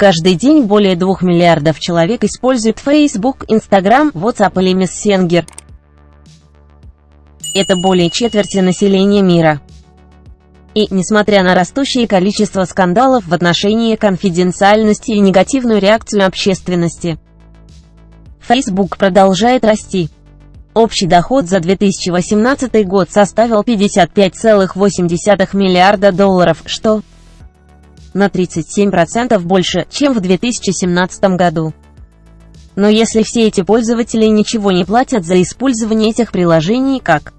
Каждый день более 2 миллиардов человек используют Facebook, Instagram, WhatsApp или Messenger. Это более четверти населения мира. И, несмотря на растущее количество скандалов в отношении конфиденциальности и негативную реакцию общественности, Facebook продолжает расти. Общий доход за 2018 год составил 55,8 миллиарда долларов, что на 37% больше, чем в 2017 году. Но если все эти пользователи ничего не платят за использование этих приложений, как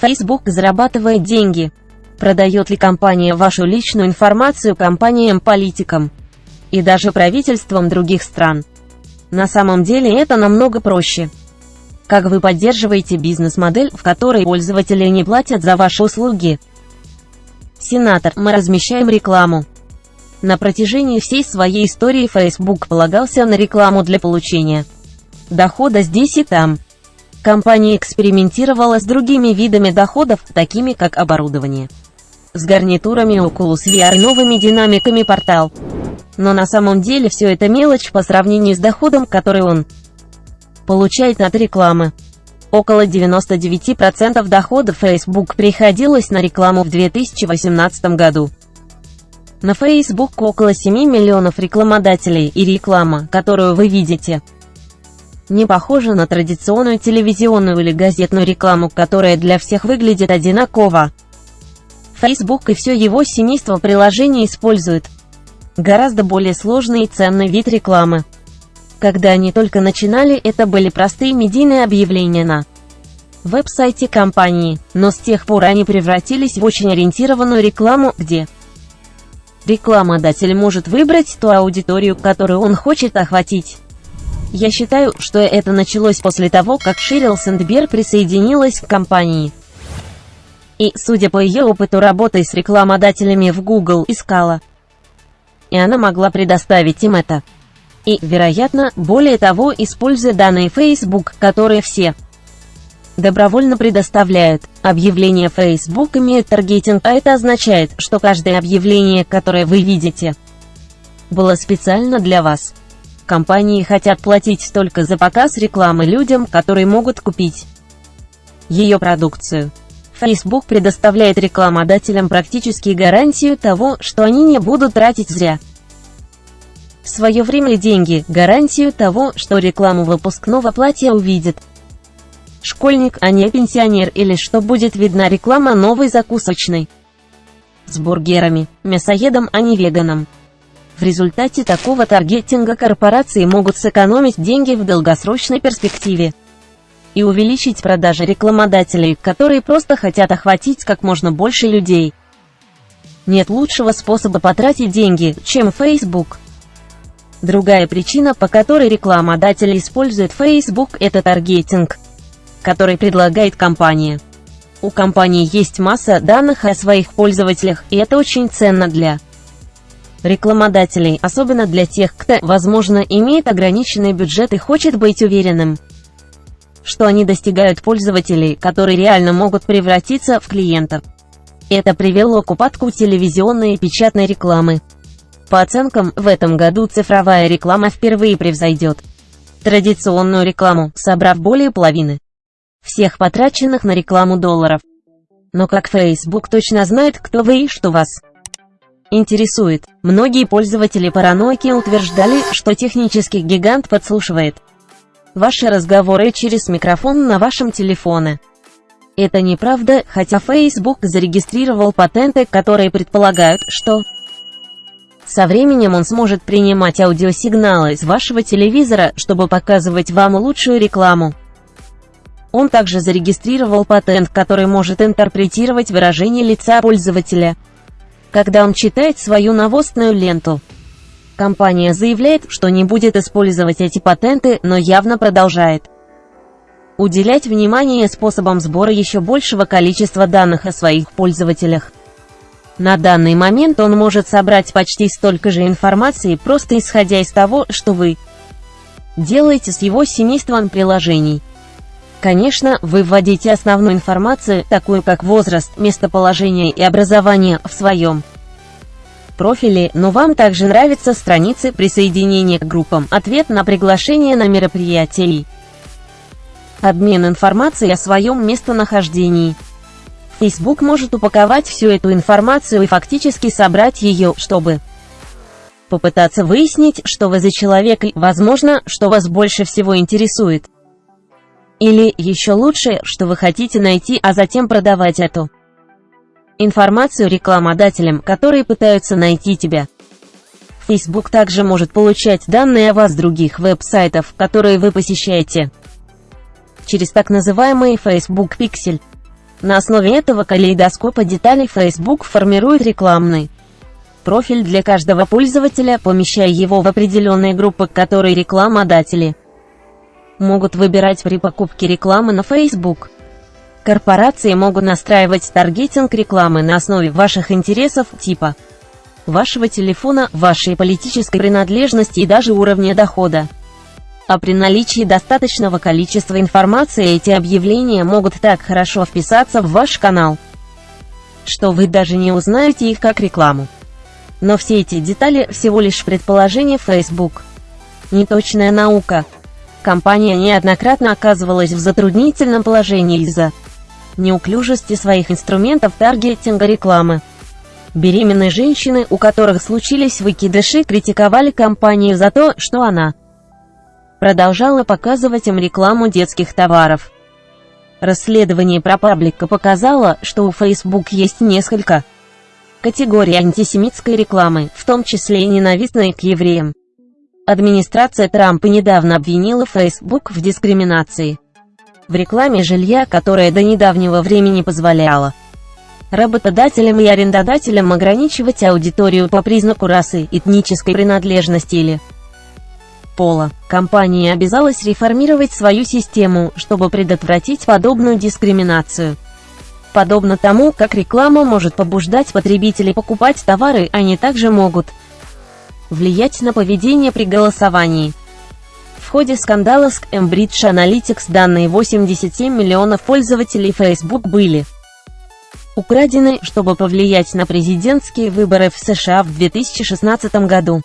Facebook зарабатывает деньги, продает ли компания вашу личную информацию компаниям-политикам и даже правительствам других стран. На самом деле это намного проще. Как вы поддерживаете бизнес-модель, в которой пользователи не платят за ваши услуги? Сенатор, мы размещаем рекламу. На протяжении всей своей истории Facebook полагался на рекламу для получения дохода здесь и там. Компания экспериментировала с другими видами доходов, такими как оборудование. С гарнитурами Oculus VR новыми динамиками портал. Но на самом деле все это мелочь по сравнению с доходом, который он получает от рекламы. Около 99% доходов Facebook приходилось на рекламу в 2018 году. На Facebook около 7 миллионов рекламодателей, и реклама, которую вы видите, не похожа на традиционную телевизионную или газетную рекламу, которая для всех выглядит одинаково. Facebook и все его семейство приложений используют гораздо более сложный и ценный вид рекламы. Когда они только начинали, это были простые медийные объявления на веб-сайте компании, но с тех пор они превратились в очень ориентированную рекламу, где рекламодатель может выбрать ту аудиторию, которую он хочет охватить. Я считаю, что это началось после того, как Ширил Сэндберг присоединилась к компании. И, судя по ее опыту работы с рекламодателями в Google, искала. И она могла предоставить им это. И, вероятно, более того, используя данные Facebook, которые все добровольно предоставляют. Объявление Facebook имеет таргетинг, а это означает, что каждое объявление, которое вы видите, было специально для вас. Компании хотят платить только за показ рекламы людям, которые могут купить ее продукцию. Facebook предоставляет рекламодателям практически гарантию того, что они не будут тратить зря свое время деньги, гарантию того, что рекламу выпускного платья увидит школьник, а не пенсионер, или что будет видна реклама новой закусочной с бургерами, мясоедом, а не веганом. В результате такого таргетинга корпорации могут сэкономить деньги в долгосрочной перспективе и увеличить продажи рекламодателей, которые просто хотят охватить как можно больше людей. Нет лучшего способа потратить деньги, чем Facebook. Другая причина, по которой рекламодатели используют Facebook, это таргетинг, который предлагает компания. У компании есть масса данных о своих пользователях, и это очень ценно для рекламодателей, особенно для тех, кто, возможно, имеет ограниченный бюджет и хочет быть уверенным, что они достигают пользователей, которые реально могут превратиться в клиентов. Это привело к упадку телевизионной и печатной рекламы. По оценкам, в этом году цифровая реклама впервые превзойдет традиционную рекламу, собрав более половины всех потраченных на рекламу долларов. Но как Facebook точно знает, кто вы и что вас интересует. Многие пользователи паранойки утверждали, что технический гигант подслушивает ваши разговоры через микрофон на вашем телефоне. Это неправда, хотя Facebook зарегистрировал патенты, которые предполагают, что со временем он сможет принимать аудиосигналы из вашего телевизора, чтобы показывать вам лучшую рекламу. Он также зарегистрировал патент, который может интерпретировать выражение лица пользователя когда он читает свою новостную ленту. Компания заявляет, что не будет использовать эти патенты, но явно продолжает уделять внимание способам сбора еще большего количества данных о своих пользователях. На данный момент он может собрать почти столько же информации, просто исходя из того, что вы делаете с его семейством приложений. Конечно, вы вводите основную информацию, такую как возраст, местоположение и образование, в своем профили, но вам также нравятся страницы присоединения к группам, ответ на приглашение на мероприятия обмен информацией о своем местонахождении. Facebook может упаковать всю эту информацию и фактически собрать ее, чтобы попытаться выяснить, что вы за человек и, возможно, что вас больше всего интересует. Или, еще лучше, что вы хотите найти, а затем продавать эту информацию рекламодателям, которые пытаются найти тебя. Facebook также может получать данные о вас других веб-сайтов, которые вы посещаете, через так называемый Facebook Pixel. На основе этого калейдоскопа деталей Facebook формирует рекламный профиль для каждого пользователя, помещая его в определенные группы, которые рекламодатели могут выбирать при покупке рекламы на Facebook. Корпорации могут настраивать таргетинг рекламы на основе ваших интересов, типа вашего телефона, вашей политической принадлежности и даже уровня дохода. А при наличии достаточного количества информации эти объявления могут так хорошо вписаться в ваш канал, что вы даже не узнаете их как рекламу. Но все эти детали всего лишь предположение Facebook. Неточная наука. Компания неоднократно оказывалась в затруднительном положении из-за неуклюжести своих инструментов таргетинга рекламы. Беременные женщины, у которых случились выкидыши, критиковали компанию за то, что она продолжала показывать им рекламу детских товаров. Расследование ProPublica показало, что у Facebook есть несколько категорий антисемитской рекламы, в том числе и ненавистной к евреям. Администрация Трампа недавно обвинила Facebook в дискриминации в рекламе жилья, которая до недавнего времени позволяла работодателям и арендодателям ограничивать аудиторию по признаку расы, этнической принадлежности или пола. Компания обязалась реформировать свою систему, чтобы предотвратить подобную дискриминацию. Подобно тому, как реклама может побуждать потребителей покупать товары, они также могут влиять на поведение при голосовании. В ходе скандала с Cambridge Analytics данные 87 миллионов пользователей Facebook были украдены, чтобы повлиять на президентские выборы в США в 2016 году.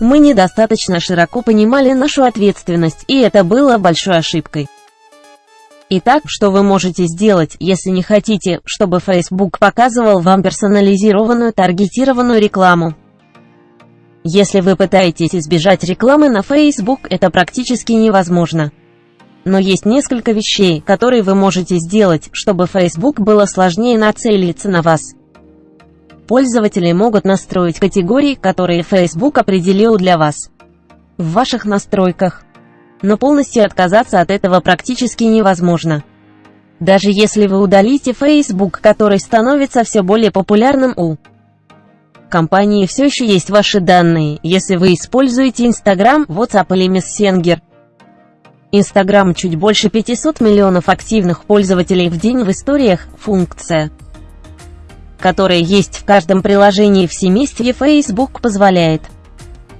Мы недостаточно широко понимали нашу ответственность, и это было большой ошибкой. Итак, что вы можете сделать, если не хотите, чтобы Facebook показывал вам персонализированную таргетированную рекламу? Если вы пытаетесь избежать рекламы на Facebook, это практически невозможно. Но есть несколько вещей, которые вы можете сделать, чтобы Facebook было сложнее нацелиться на вас. Пользователи могут настроить категории, которые Facebook определил для вас. В ваших настройках. Но полностью отказаться от этого практически невозможно. Даже если вы удалите Facebook, который становится все более популярным у компании все еще есть ваши данные, если вы используете Instagram, WhatsApp или Messenger. Instagram чуть больше 500 миллионов активных пользователей в день в историях, функция – которая есть в каждом приложении в семействе Facebook позволяет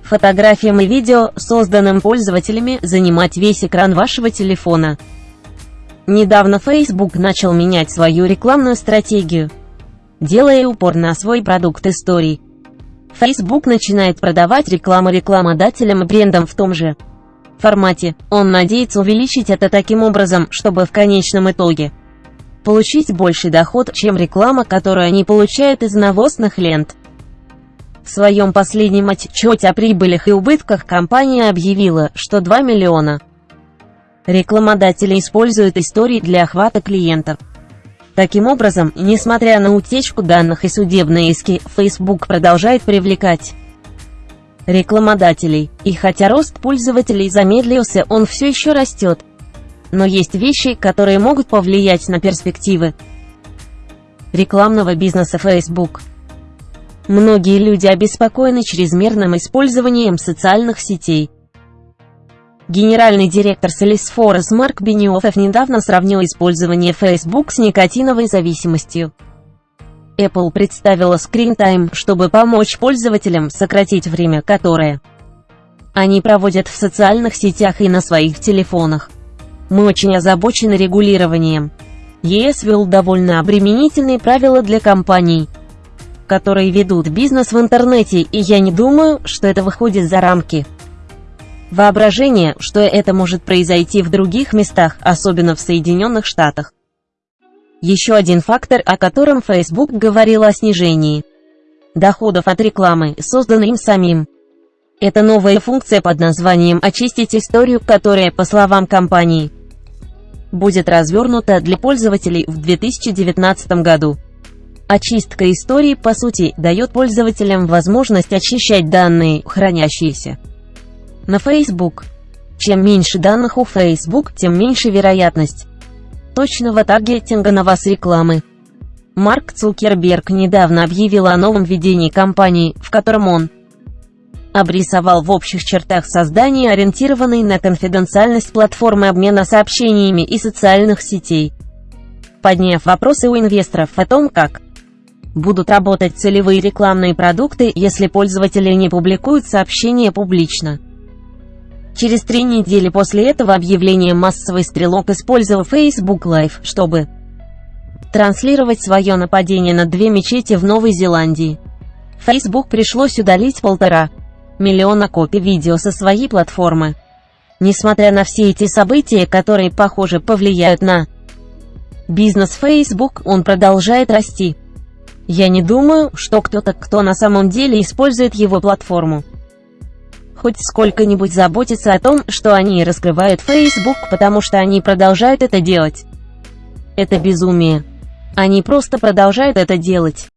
фотографиям и видео, созданным пользователями, занимать весь экран вашего телефона. Недавно Facebook начал менять свою рекламную стратегию, делая упор на свой продукт историй. Facebook начинает продавать рекламу рекламодателям и брендам в том же формате. Он надеется увеличить это таким образом, чтобы в конечном итоге получить больший доход, чем реклама, которую они получают из навозных лент. В своем последнем отчете о прибылях и убытках компания объявила, что 2 миллиона рекламодателей используют истории для охвата клиентов. Таким образом, несмотря на утечку данных и судебные иски, Facebook продолжает привлекать рекламодателей, и хотя рост пользователей замедлился, он все еще растет но есть вещи, которые могут повлиять на перспективы рекламного бизнеса Facebook. Многие люди обеспокоены чрезмерным использованием социальных сетей. Генеральный директор Salesforce Марк Бениофф недавно сравнил использование Facebook с никотиновой зависимостью. Apple представила Screen Time, чтобы помочь пользователям сократить время, которое они проводят в социальных сетях и на своих телефонах. Мы очень озабочены регулированием. ЕС ввел довольно обременительные правила для компаний, которые ведут бизнес в интернете, и я не думаю, что это выходит за рамки воображения, что это может произойти в других местах, особенно в Соединенных Штатах. Еще один фактор, о котором Facebook говорил о снижении доходов от рекламы, созданной им самим. Это новая функция под названием «Очистить историю», которая, по словам компании, будет развернута для пользователей в 2019 году. Очистка истории, по сути, дает пользователям возможность очищать данные, хранящиеся на Facebook. Чем меньше данных у Facebook, тем меньше вероятность точного таргетинга на вас рекламы. Марк Цукерберг недавно объявил о новом ведении компании, в котором он обрисовал в общих чертах создание ориентированной на конфиденциальность платформы обмена сообщениями и социальных сетей. Подняв вопросы у инвесторов о том, как будут работать целевые рекламные продукты, если пользователи не публикуют сообщения публично. Через три недели после этого объявления массовый стрелок использовал Facebook Live, чтобы транслировать свое нападение на две мечети в Новой Зеландии. Facebook пришлось удалить полтора миллиона копий видео со своей платформы. Несмотря на все эти события, которые, похоже, повлияют на бизнес Facebook, он продолжает расти. Я не думаю, что кто-то, кто на самом деле использует его платформу, хоть сколько-нибудь заботиться о том, что они раскрывают Facebook, потому что они продолжают это делать. Это безумие. Они просто продолжают это делать.